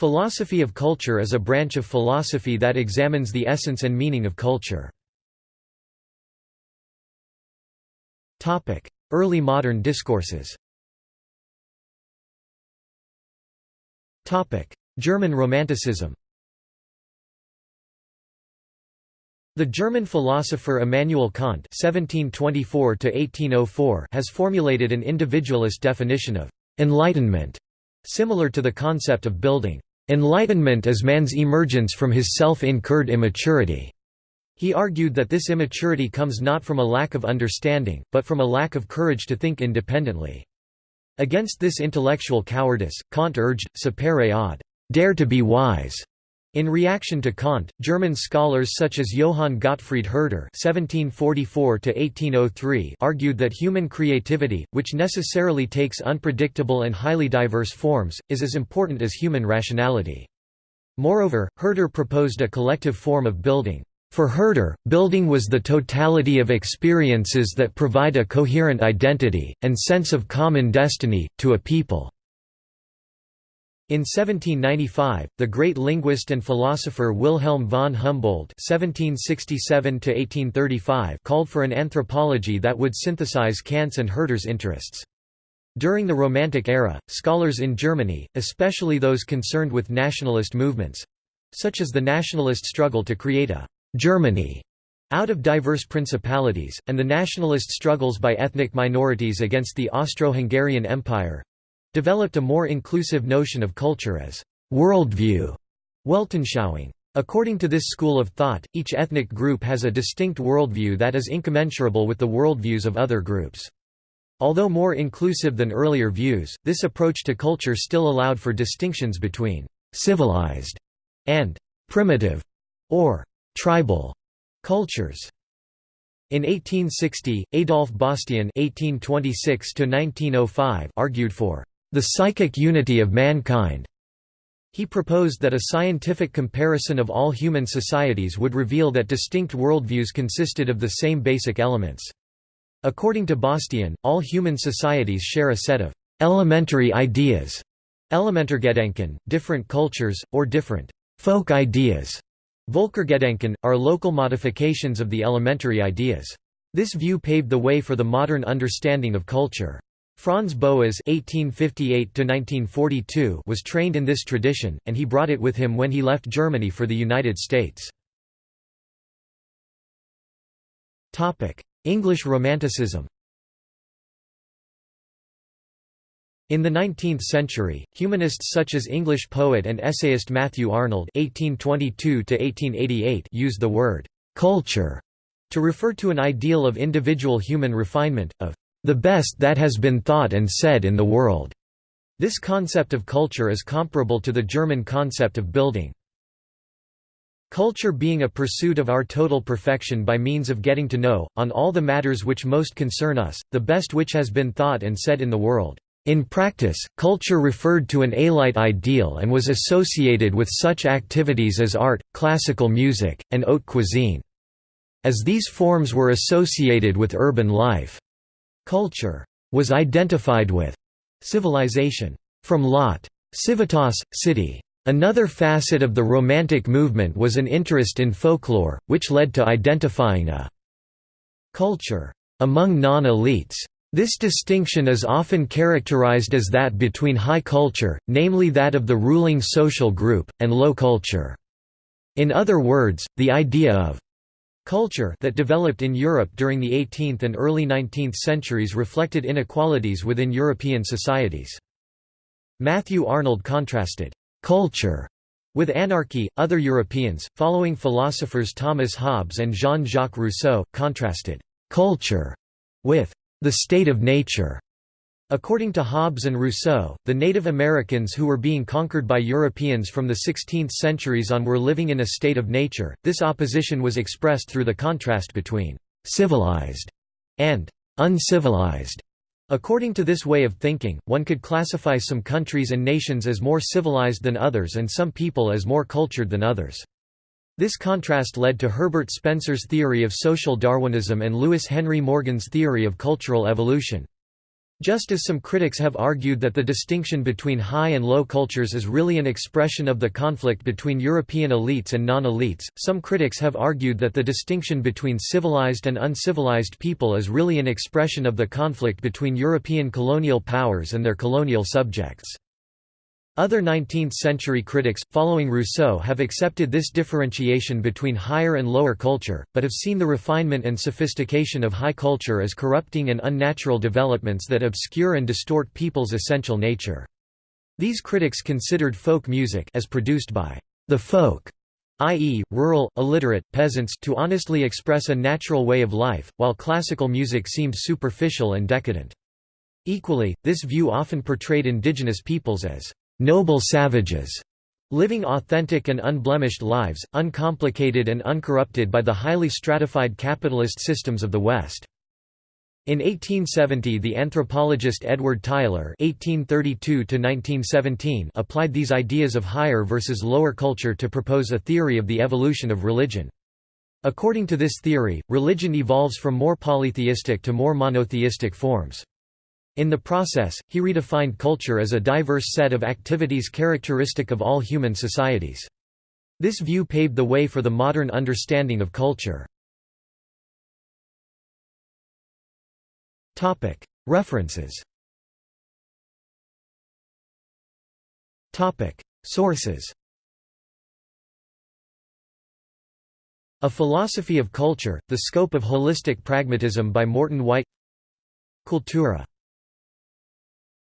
Philosophy of culture is a branch of philosophy that examines the essence and meaning of culture. Early modern discourses German Romanticism The German philosopher Immanuel Kant (1724–1804) has formulated an individualist definition of enlightenment, similar to the concept of Bildung. Enlightenment is man's emergence from his self-incurred immaturity. He argued that this immaturity comes not from a lack of understanding, but from a lack of courage to think independently. Against this intellectual cowardice, Kant urged, sapere aude, dare to be wise. In reaction to Kant, German scholars such as Johann Gottfried Herder (1744–1803) argued that human creativity, which necessarily takes unpredictable and highly diverse forms, is as important as human rationality. Moreover, Herder proposed a collective form of Bildung. For Herder, Bildung was the totality of experiences that provide a coherent identity, and sense of common destiny, to a people. In 1795, the great linguist and philosopher Wilhelm von Humboldt (1767–1835) called for an anthropology that would synthesize Kant's and Herder's interests. During the Romantic era, scholars in Germany, especially those concerned with nationalist movements—such as the nationalist struggle to create a «Germany» out of diverse principalities, and the nationalist struggles by ethnic minorities against the Austro-Hungarian Empire, developed a more inclusive notion of culture as worldview, Weltanschauung. According to this school of thought, each ethnic group has a distinct worldview that is incommensurable with the worldviews of other groups. Although more inclusive than earlier views, this approach to culture still allowed for distinctions between civilized and primitive or tribal cultures. In 1860, Adolf Bastian (1826–1905) argued for the psychic unity of mankind. He proposed that a scientific comparison of all human societies would reveal that distinct worldviews consisted of the same basic elements. According to Bastian, all human societies share a set of elementary ideas, Elementargedanken, different cultures, or different folk ideas. Volkergedanken, are local modifications of the elementary ideas. This view paved the way for the modern understanding of culture. Franz Boas (1858–1942) was trained in this tradition, and he brought it with him when he left Germany for the United States. Topic: English Romanticism. In the 19th century, humanists such as English poet and essayist Matthew Arnold (1822–1888) used the word "culture" to refer to an ideal of individual human refinement, of the best that has been thought and said in the world. This concept of culture is comparable to the German concept of Bildung. Culture being a pursuit of our total perfection by means of getting to know, on all the matters which most concern us, the best which has been thought and said in the world. In practice, culture referred to an elite ideal and was associated with such activities as art, classical music, and haute cuisine. As these forms were associated with urban life, Culture was identified with civilization. From Lot. Civitas, city. Another facet of the Romantic movement was an interest in folklore, which led to identifying a culture among non-elites. This distinction is often characterized as that between high culture, namely that of the ruling social group, and low culture. In other words, the idea of Culture that developed in Europe during the 18th and early 19th centuries reflected inequalities within European societies. Matthew Arnold contrasted «culture» with anarchy. Other Europeans, following philosophers Thomas Hobbes and Jean-Jacques Rousseau, contrasted «culture» with «the state of nature» According to Hobbes and Rousseau, the Native Americans who were being conquered by Europeans from the 16th centuries on were living in a state of nature. This opposition was expressed through the contrast between civilized and uncivilized. According to this way of thinking, one could classify some countries and nations as more civilized than others and some people as more cultured than others. This contrast led to Herbert Spencer's theory of social Darwinism and Lewis Henry Morgan's theory of cultural evolution. Just as some critics have argued that the distinction between high and low cultures is really an expression of the conflict between European elites and non-elites, some critics have argued that the distinction between civilized and uncivilized people is really an expression of the conflict between European colonial powers and their colonial subjects. Other 19th-century critics, following Rousseau have accepted this differentiation between higher and lower culture, but have seen the refinement and sophistication of high culture as corrupting and unnatural developments that obscure and distort people's essential nature. These critics considered folk music as produced by the folk i.e., rural, illiterate, peasants to honestly express a natural way of life, while classical music seemed superficial and decadent. Equally, this view often portrayed indigenous peoples as noble savages, living authentic and unblemished lives, uncomplicated and uncorrupted by the highly stratified capitalist systems of the West. In 1870 the anthropologist Edward Tylor (1832–1917) applied these ideas of higher versus lower culture to propose a theory of the evolution of religion. According to this theory, religion evolves from more polytheistic to more monotheistic forms. In the process, he redefined culture as a diverse set of activities characteristic of all human societies. This view paved the way for the modern understanding of culture. References Sources A Philosophy of Culture, The Scope of Holistic Pragmatism by Morton White Cultura